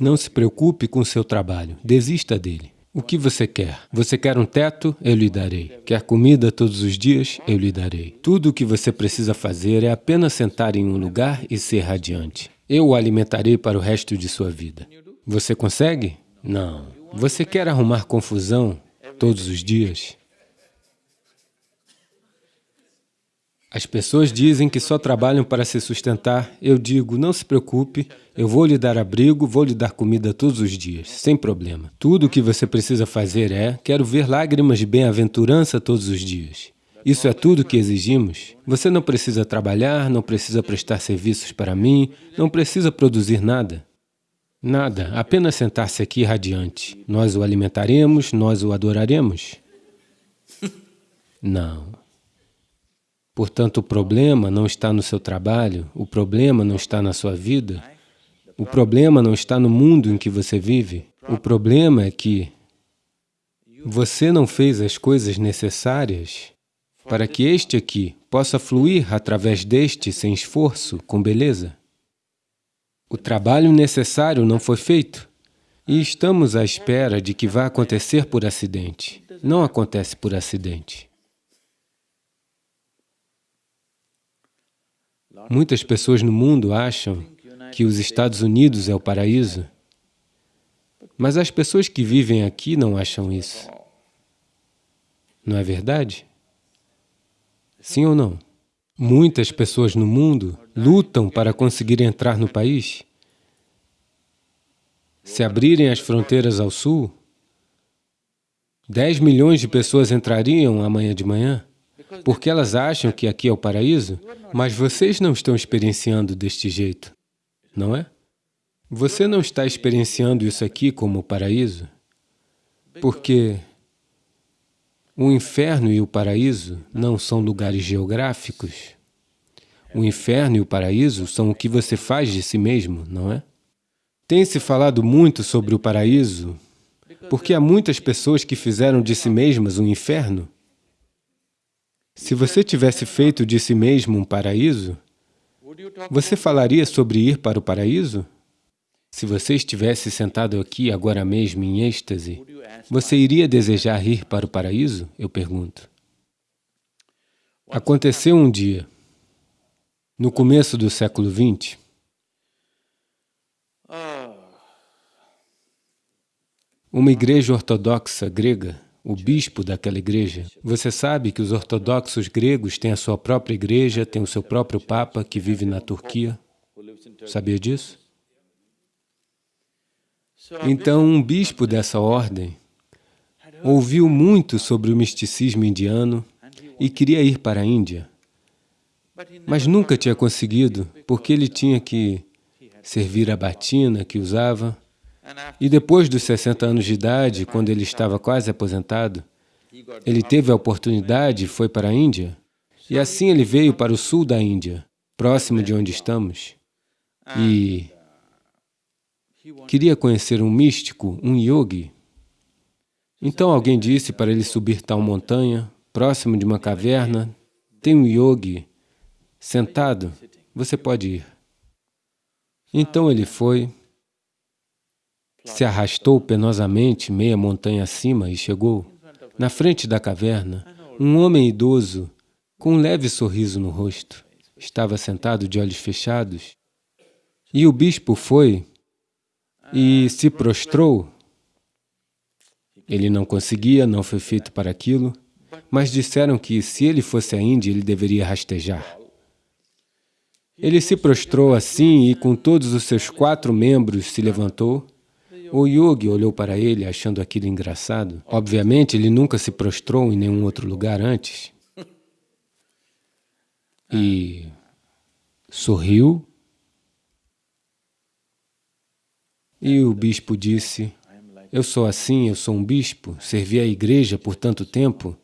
Não se preocupe com seu trabalho, desista dele. O que você quer? Você quer um teto? Eu lhe darei. Quer comida todos os dias? Eu lhe darei. Tudo o que você precisa fazer é apenas sentar em um lugar e ser radiante. Eu o alimentarei para o resto de sua vida. Você consegue? Não. Você quer arrumar confusão todos os dias? As pessoas dizem que só trabalham para se sustentar. Eu digo, não se preocupe, eu vou lhe dar abrigo, vou lhe dar comida todos os dias, sem problema. Tudo o que você precisa fazer é, quero ver lágrimas de bem-aventurança todos os dias. Isso é tudo que exigimos. Você não precisa trabalhar, não precisa prestar serviços para mim, não precisa produzir nada. Nada, apenas sentar-se aqui radiante. Nós o alimentaremos, nós o adoraremos. Não. Portanto, o problema não está no seu trabalho, o problema não está na sua vida, o problema não está no mundo em que você vive. O problema é que você não fez as coisas necessárias para que este aqui possa fluir através deste sem esforço, com beleza. O trabalho necessário não foi feito e estamos à espera de que vá acontecer por acidente. Não acontece por acidente. Muitas pessoas no mundo acham que os Estados Unidos é o paraíso, mas as pessoas que vivem aqui não acham isso. Não é verdade? Sim ou não? Muitas pessoas no mundo lutam para conseguir entrar no país. Se abrirem as fronteiras ao sul, 10 milhões de pessoas entrariam amanhã de manhã porque elas acham que aqui é o paraíso, mas vocês não estão experienciando deste jeito, não é? Você não está experienciando isso aqui como o paraíso, porque o inferno e o paraíso não são lugares geográficos. O inferno e o paraíso são o que você faz de si mesmo, não é? Tem-se falado muito sobre o paraíso, porque há muitas pessoas que fizeram de si mesmas um inferno, se você tivesse feito de si mesmo um paraíso, você falaria sobre ir para o paraíso? Se você estivesse sentado aqui agora mesmo em êxtase, você iria desejar ir para o paraíso? Eu pergunto. Aconteceu um dia, no começo do século XX, uma igreja ortodoxa grega o bispo daquela igreja. Você sabe que os ortodoxos gregos têm a sua própria igreja, têm o seu próprio papa que vive na Turquia? Sabia disso? Então, um bispo dessa ordem ouviu muito sobre o misticismo indiano e queria ir para a Índia, mas nunca tinha conseguido, porque ele tinha que servir a batina que usava, e depois dos 60 anos de idade, quando ele estava quase aposentado, ele teve a oportunidade e foi para a Índia. E assim ele veio para o sul da Índia, próximo de onde estamos. E queria conhecer um místico, um yogi. Então alguém disse para ele subir tal montanha, próximo de uma caverna, tem um yogi sentado, você pode ir. Então ele foi, se arrastou penosamente meia montanha acima e chegou. Na frente da caverna, um homem idoso, com um leve sorriso no rosto, estava sentado de olhos fechados. E o bispo foi e se prostrou. Ele não conseguia, não foi feito para aquilo, mas disseram que se ele fosse à Índia, ele deveria rastejar. Ele se prostrou assim e com todos os seus quatro membros se levantou o yogi olhou para ele, achando aquilo engraçado. Obviamente, ele nunca se prostrou em nenhum outro lugar antes. E sorriu. E o bispo disse, eu sou assim, eu sou um bispo, servi a igreja por tanto tempo,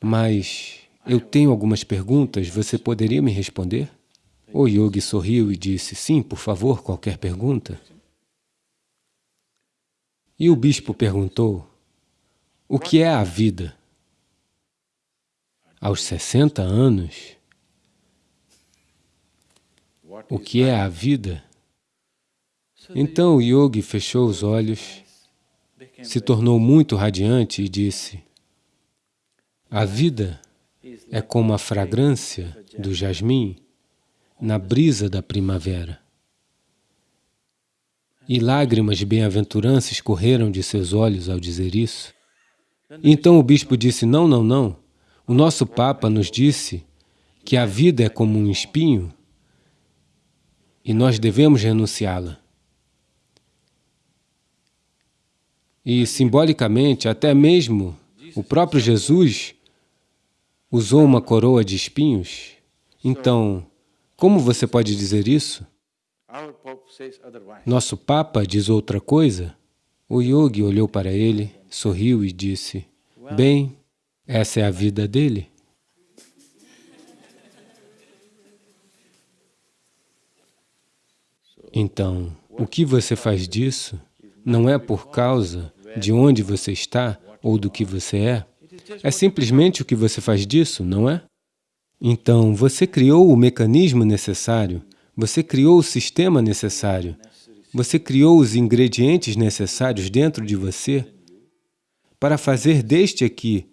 mas eu tenho algumas perguntas, você poderia me responder? O yogi sorriu e disse, sim, por favor, qualquer pergunta. E o bispo perguntou, o que é a vida? Aos 60 anos, o que é a vida? Então o yogi fechou os olhos, se tornou muito radiante e disse, a vida é como a fragrância do jasmim na brisa da primavera. E lágrimas de bem-aventurança escorreram de seus olhos ao dizer isso. Então o bispo disse, não, não, não, o nosso Papa nos disse que a vida é como um espinho e nós devemos renunciá-la. E, simbolicamente, até mesmo o próprio Jesus usou uma coroa de espinhos. Então, como você pode dizer isso? Nosso Papa diz outra coisa? O yogi olhou para ele, sorriu e disse, bem, essa é a vida dele. Então, o que você faz disso não é por causa de onde você está ou do que você é, é simplesmente o que você faz disso, não é? Então, você criou o mecanismo necessário, você criou o sistema necessário, você criou os ingredientes necessários dentro de você para fazer deste aqui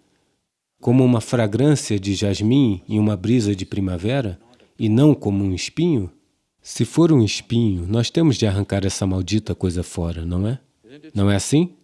como uma fragrância de jasmim em uma brisa de primavera e não como um espinho? Se for um espinho, nós temos de arrancar essa maldita coisa fora, não é? Não é assim?